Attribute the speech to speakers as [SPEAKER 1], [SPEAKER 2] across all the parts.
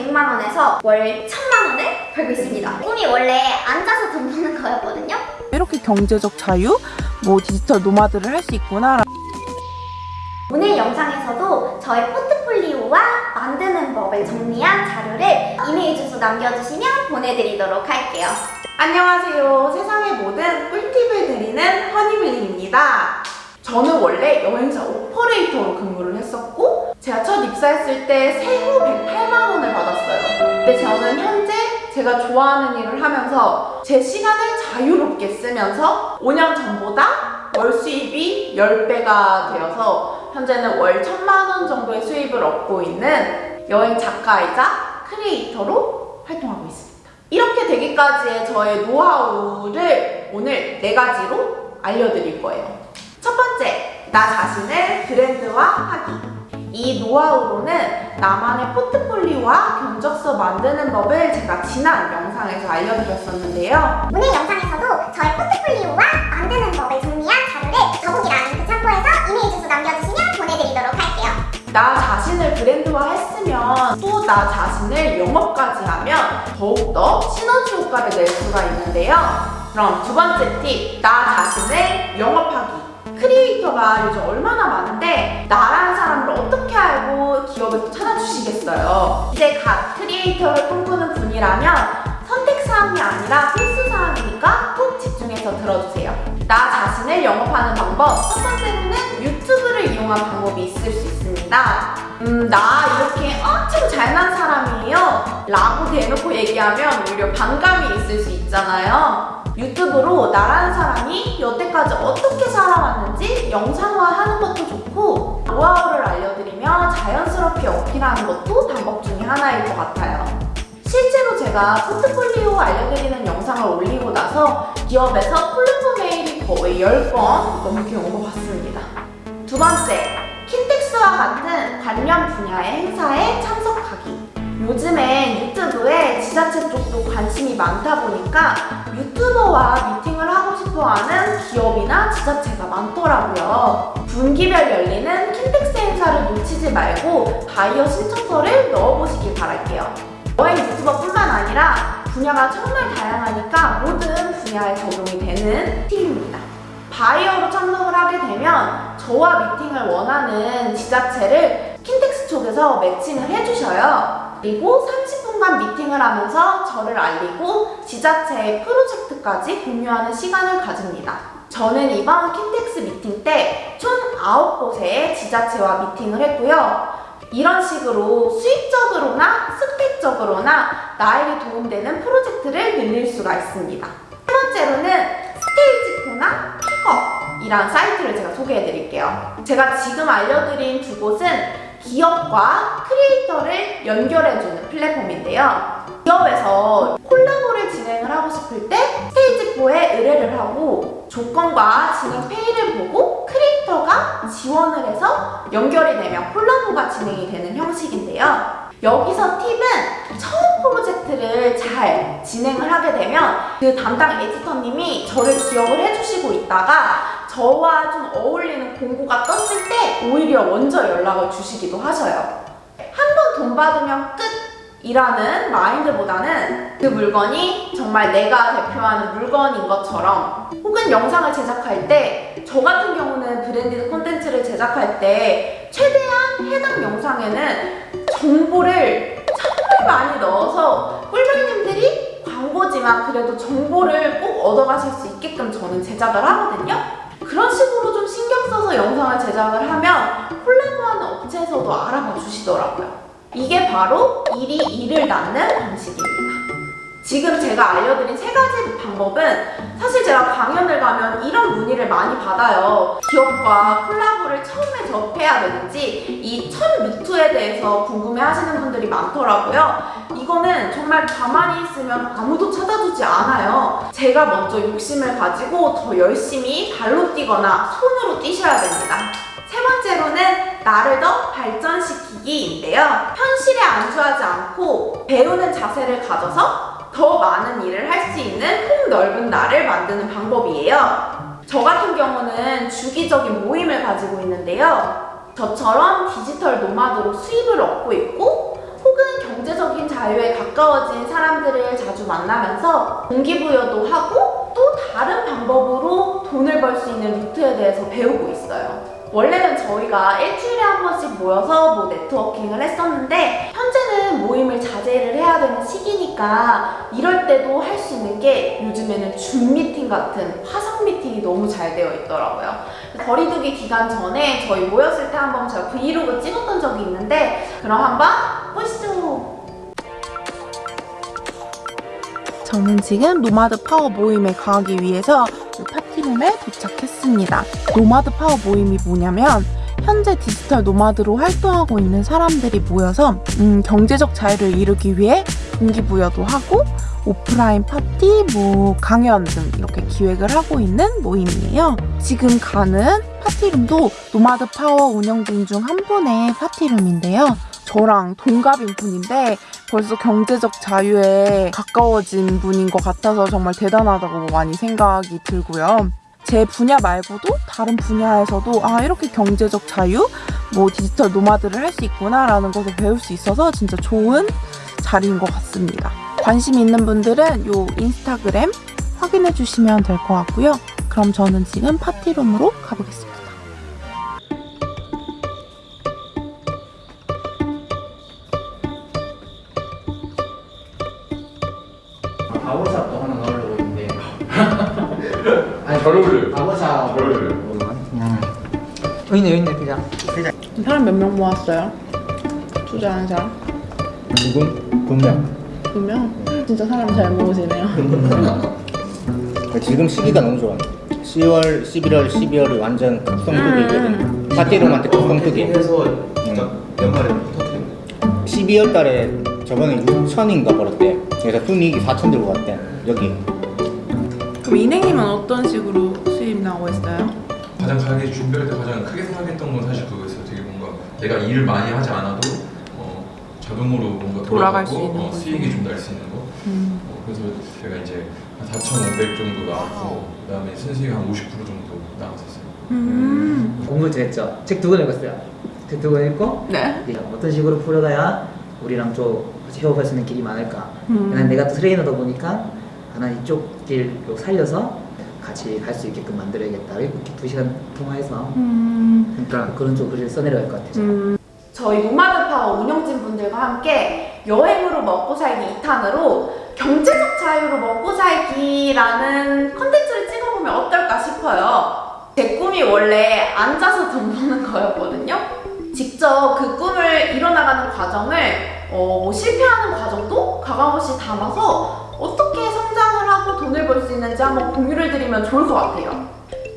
[SPEAKER 1] 100만 원에서 월 1000만 원을 벌고 있습니다. 꿈이 원래 앉아서 돈 버는 거였거든요.
[SPEAKER 2] 이렇게 경제적 자유, 뭐 디지털 노마드를 할 수 있구나.
[SPEAKER 1] 오늘 영상에서도 저의 포트폴리오와 만드는 법을 정리한 자료를 이메일 주소 남겨주시면 보내드리도록 할게요.
[SPEAKER 2] 안녕하세요. 세상의 모든 꿀팁을 드리는 허니블링입니다. 저는 원래 여행사 오퍼레이터로 근무를 했었고 제가 첫 입사했을 때 세후 108만 원을 받았어요. 근데 저는 현재 제가 좋아하는 일을 하면서 제 시간을 자유롭게 쓰면서 5년 전보다 월 수입이 10배가 되어서 현재는 월 1000만 원 정도의 수입을 얻고 있는 여행 작가이자 크리에이터로 활동하고 있습니다. 이렇게 되기까지의 저의 노하우를 오늘 네 가지로 알려드릴 거예요. 첫 번째, 나 자신을 브랜드화하기. 이 노하우로는 나만의 포트폴리오와 견적서 만드는 법을 제가 지난 영상에서 알려드렸었는데요.
[SPEAKER 3] 오늘 영상에서도 저의 포트폴리오와 만드는 법을 정리한 자료를 더보기란 링크 참고해서 이메일 주소 남겨주시면 보내드리도록 할게요.
[SPEAKER 2] 나 자신을 브랜드화 했으면 또 나 자신을 영업까지 하면 더욱더 시너지 효과를 낼 수가 있는데요. 그럼 두 번째 팁, 나 자신을 영업하기. 크리에이터가 요즘 얼마나 많 은데 나라는 사람을 어떻게 알고 기업에서 찾아주시겠어요. 이제 갓 크리에이터를 꿈꾸는 분이라면 선택사항이 아니라 필수사항이니까 꼭 집중해서 들어주세요. 나 자신을 영업하는 방법 첫 번째로는 유튜브를 이용한 방법이 있을 수 있습니다. 음, 나 이렇게 엄청 잘난 사람이에요. 라고 대놓고 얘기하면 오히려 반감이 있을 수 있잖아요. 유튜브로 나라는 사람이 여태까지 어떻게 살아왔는지 영상화하는 것도 좋고 노하우를 알려드리며 자연스럽게 어필하는 것도 방법 중에 하나일 것 같아요. 실제로 제가 포트폴리오 알려드리는 영상을 올리고 나서 기업에서 콜라보 메일이 거의 10번 넘게 온 것 같습니다. 두 번째, 킨텍스와 같은 관련 분야의 행사에 참석하기. 요즘엔 유튜브에 지자체 쪽도 관심이 많다 보니까 유튜버와 미팅을 하고 싶어 하는 기업이나 지자체가 많더라고요. 분기별 열리는 킨텍스 행사를 놓치지 말고 바이어 신청서를 넣어보시길 바랄게요. 여행 유튜버뿐만 아니라 분야가 정말 다양하니까 모든 분야에 적용이 되는 팁입니다. 바이어로 참석을 하게 되면 저와 미팅을 원하는 지자체를 킨텍스 쪽에서 매칭을 해주셔요. 그리고 30 분간 미팅을 하면서 저를 알리고 지자체의 프로젝트까지 공유하는 시간을 가집니다. 저는 이번 킨텍스 미팅 때 총 9곳의 지자체와 미팅을 했고요. 이런 식으로 수익적으로나 스펙적으로나 나에게 도움되는 프로젝트를 늘릴 수가 있습니다. 세 번째로는 스테이지포나 픽업이란 사이트를 제가 소개해 드릴게요. 제가 지금 알려드린 두 곳은 기업과 크리에이터를 연결해주는 플랫폼인데요. 기업에서 콜라보를 진행을 하고 싶을 때 스테이지4에 의뢰를 하고 조건과 진행 페이를 보고 크리에이터가 지원을 해서 연결이 되면 콜라보가 진행이 되는 형식인데요. 여기서 팁은 처음 프로젝트를 잘 진행을 하게 되면 그 담당 에디터님이 저를 기억을 해주시고 있다가 저와 좀 어울리는 공고가 떴을 때 오히려 먼저 연락을 주시기도 하셔요. 한 번 돈 받으면 끝! 이라는 마인드보다는 그 물건이 정말 내가 대표하는 물건인 것처럼 혹은 영상을 제작할 때 저 같은 경우는 브랜디드 콘텐츠를 제작할 때 최대한 해당 영상에는 정보를 정말 많이 넣어서 꿀벌님들이 광고지만 그래도 정보를 꼭 얻어가실 수 있게끔 저는 제작을 하거든요. 그런 식으로 좀 신경 써서 영상을 제작을 하면 콜라보하는 업체에서도 알아봐 주시더라고요. 이게 바로 일이 일을 낳는 방식입니다. 지금 제가 알려드린 세 가지 방법은 사실 제가 강연을 가면 이런 문의를 많이 받아요. 기업과 콜라보를 처음에 접해야 되는지 이 첫 루트에 대해서 궁금해 하시는 분들이 많더라고요. 이거는 정말 가만히 있으면 아무도 찾아주지 않아요. 제가 먼저 욕심을 가지고 더 열심히 발로 뛰거나 손으로 뛰셔야 됩니다. 세 번째로는 나를 더 발전시키기인데요. 현실에 안주하지 않고 배우는 자세를 가져서 더 많은 일을 할 수 있는 폭넓은 나를 만드는 방법이에요. 저 같은 경우는 주기적인 모임을 가지고 있는데요. 저처럼 디지털 노마드로 수입을 얻고 있고 혹은 경제적인 자유에 가까워진 사람들을 자주 만나면서 동기부여도 하고 또 다른 방법으로 돈을 벌 수 있는 루트에 대해서 배우고 있어요. 원래는 저희가 일주일에 한 번씩 모여서 뭐 네트워킹을 했었는데 현재는 모임을 자제를 해야 되는 시기니까 이럴 때도 할 수 있는 게 요즘에는 줌 미팅 같은 화상 미팅이 너무 잘 되어 있더라고요. 거리두기 기간 전에 저희 모였을 때 한번 제가 브이로그 찍었던 적이 있는데 그럼 한번 보시죠. 저는 지금 노마드 파워 모임에 가기 위해서 이 파티룸에 도착했습니다. 노마드 파워 모임이 뭐냐면 현재 디지털 노마드로 활동하고 있는 사람들이 모여서 음, 경제적 자유를 이루기 위해 동기부여도 하고 오프라인 파티, 뭐 강연 등 이렇게 기획을 하고 있는 모임이에요. 지금 가는 파티룸도 노마드 파워 운영진 중 한 분의 파티룸인데요. 저랑 동갑인 분인데 벌써 경제적 자유에 가까워진 분인 것 같아서 정말 대단하다고 많이 생각이 들고요. 제 분야 말고도 다른 분야에서도 아 이렇게 경제적 자유, 뭐 디지털 노마드를 할 수 있구나라는 것을 배울 수 있어서 진짜 좋은 자리인 것 같습니다. 관심 있는 분들은 요 인스타그램 확인해 주시면 될 것 같고요. 그럼 저는 지금 파티룸으로 가보겠습니다.
[SPEAKER 4] 바보샵도 하나 아니
[SPEAKER 5] 잘 어울려요.
[SPEAKER 4] 바보샵
[SPEAKER 5] 잘 어울려요.
[SPEAKER 4] 그냥 여기 있네 여기 있네 그냥
[SPEAKER 2] 사람 몇 명 모았어요? 투자하는 사람?
[SPEAKER 4] 지금 분명.
[SPEAKER 2] 두 명? 진짜 사람 잘 모으시네요.
[SPEAKER 4] 지금 시기가 너무 좋아. 10월, 11월, 12월이 완전 극성특이거든. 파티룸한테 극성특이.
[SPEAKER 5] 해서 진짜 연말에 터뜨린
[SPEAKER 4] 12월 달에 저번에 6천인가 벌었대. 그래서 순이익이 4천 들고 갔대. 여기
[SPEAKER 2] 그럼 인행님은 어떤 식으로 수입 나오고 있어요?
[SPEAKER 5] 가장 가게 준비할 때 가장 크게 생각했던 건 사실 그거였어요. 되게 뭔가 내가 일을 많이 하지 않아도 어, 자동으로 뭔가
[SPEAKER 2] 돌아갈 수 있는
[SPEAKER 5] 어. 수익이 좀 날 수 있는 거. 어, 그래서 제가 이제 한 4,500 정도 나왔고 그다음에 순수익 한 50% 정도 나왔었어요.
[SPEAKER 2] 음.
[SPEAKER 6] 공부 했죠. 책 두 권 읽었어요. 책 두 권 읽고
[SPEAKER 2] 네.
[SPEAKER 6] 이제 어떤 식으로 풀어가야 우리랑 좀 같이 협업할 수 있는 길이 많을까.
[SPEAKER 2] 음.
[SPEAKER 6] 난 내가 트레이너다 보니까 하나 이쪽 길로 살려서 같이 갈 수 있게끔 만들어야겠다. 이렇게 두 시간 통화해서
[SPEAKER 2] 음.
[SPEAKER 6] 그러니까 그런 쪽으로 글을 써내려갈 것 같아요.
[SPEAKER 2] 음. 저희 파워 운영진 분들과 함께 여행으로 먹고 살기 2탄으로 경제적 자유로 먹고 살기라는 컨텐츠를 찍어보면 어떨까 싶어요. 제 꿈이 원래 앉아서 돈 버는 거였거든요. 직접 그 꿈을 이뤄나가는 과정을 어, 뭐 실패하는 과정도 가감없이 담아서 어떻게 성장을 하고 돈을 벌 수 있는지 한번 공유를 드리면 좋을 것 같아요.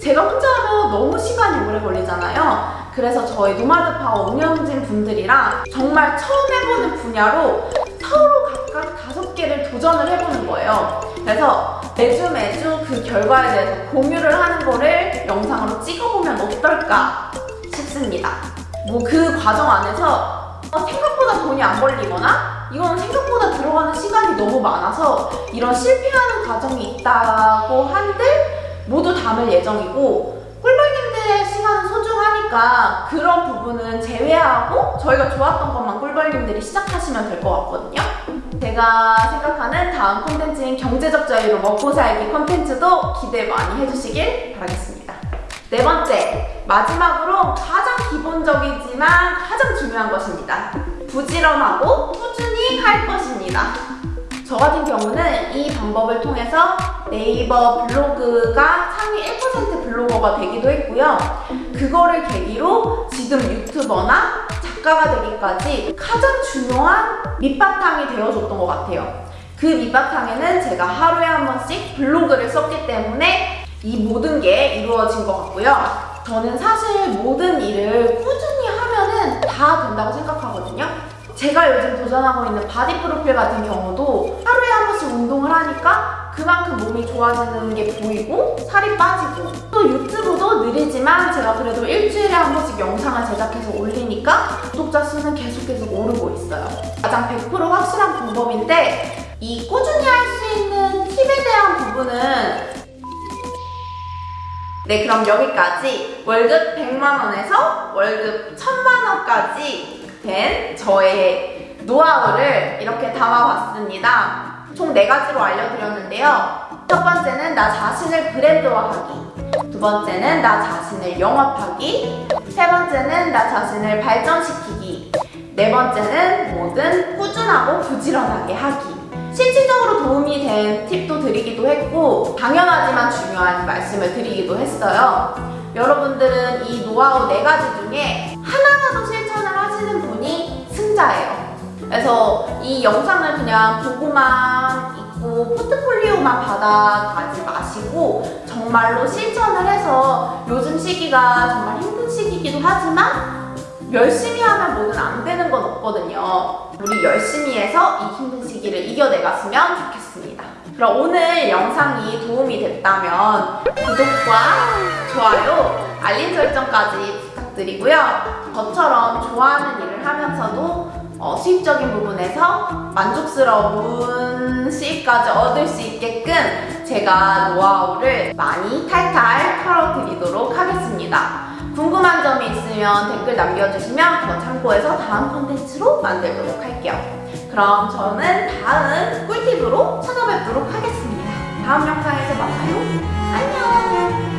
[SPEAKER 2] 제가 혼자 하면 너무 시간이 오래 걸리잖아요. 그래서 저희 노마드 파워 운영진 분들이랑 정말 처음 해보는 분야로 서로 각각 다섯 개를 도전을 해보는 거예요. 그래서 매주 매주 그 결과에 대해서 공유를 하는 거를 영상으로 찍어보면 어떨까 싶습니다. 뭐 그 과정 안에서 어, 생각보다 돈이 안 벌리거나 이건 생각보다 들어가는 시간이 너무 많아서 이런 실패하는 과정이 있다고 한들 모두 담을 예정이고 꿀벌님들의 시간은 소중하니까 그런 부분은 제외하고 저희가 좋았던 것만 꿀벌님들이 시작하시면 될 것 같거든요. 제가 생각하는 다음 콘텐츠인 경제적 자유로 먹고 살기 콘텐츠도 기대 많이 해주시길 바라겠습니다. 네 번째, 마지막으로 가장 기본적이지만 가장 중요한 것입니다. 부지런하고 꾸준히 할 것입니다. 저 같은 경우는 이 방법을 통해서 네이버 블로그가 상위 1% 블로거가 되기도 했고요. 그거를 계기로 지금 유튜버나 작가가 되기까지 가장 중요한 밑바탕이 되어줬던 것 같아요. 그 밑바탕에는 제가 하루에 한 번씩 블로그를 썼기 때문에 이 모든 게 이루어진 것 같고요. 저는 사실 모든 일을 제가 요즘 도전하고 있는 바디 프로필 같은 경우도 하루에 한 번씩 운동을 하니까 그만큼 몸이 좋아지는 게 보이고 살이 빠지고 또 유튜브도 느리지만 제가 그래도 일주일에 한 번씩 영상을 제작해서 올리니까 구독자 수는 계속 계속 오르고 있어요. 가장 100% 확실한 방법인데 이 꾸준히 할 수 있는 팁에 대한 부분은 네, 그럼 여기까지 월급 100만 원에서 월급 1000만 원까지 된 저의 노하우를 이렇게 담아봤습니다. 총네 가지로 알려드렸는데요. 첫 번째는 나 자신을 브랜드화하기. 두 번째는 나 자신을 영업하기. 세 번째는 나 자신을 발전시키기. 네 번째는 뭐든 꾸준하고 부지런하게 하기. 실질적으로 도움이 된 팁도 드리기도 했고, 당연하지만 중요한 말씀을 드리기도 했어요. 여러분들은 이 노하우 네 가지 중에 하나라도 실천을 하시는 분이 승자예요. 그래서 이 영상을 그냥 보고만 있고 포트폴리오만 받아가지 마시고 정말로 실천을 해서 요즘 시기가 정말 힘든 시기이기도 하지만 열심히 하면 뭐든 안 되는 건 없거든요. 우리 열심히 해서 이 힘든 시기를 이겨내갔으면 좋겠습니다. 그럼 오늘 영상이 도움이 됐다면 구독과 좋아요, 알림 설정까지 부탁드리고요. 저처럼 좋아하는 일을 하면서도 어, 수입적인 부분에서 만족스러운 수입까지 얻을 수 있게끔 제가 노하우를 많이 탈탈 털어드리도록 하겠습니다. 궁금한 점이 있으면 댓글 남겨주시면 그거 참고해서 다음 콘텐츠로 만들도록 할게요. 그럼 저는 다음 꿀팁으로 찾아뵙도록 하겠습니다. 다음 영상에서 만나요. 안녕!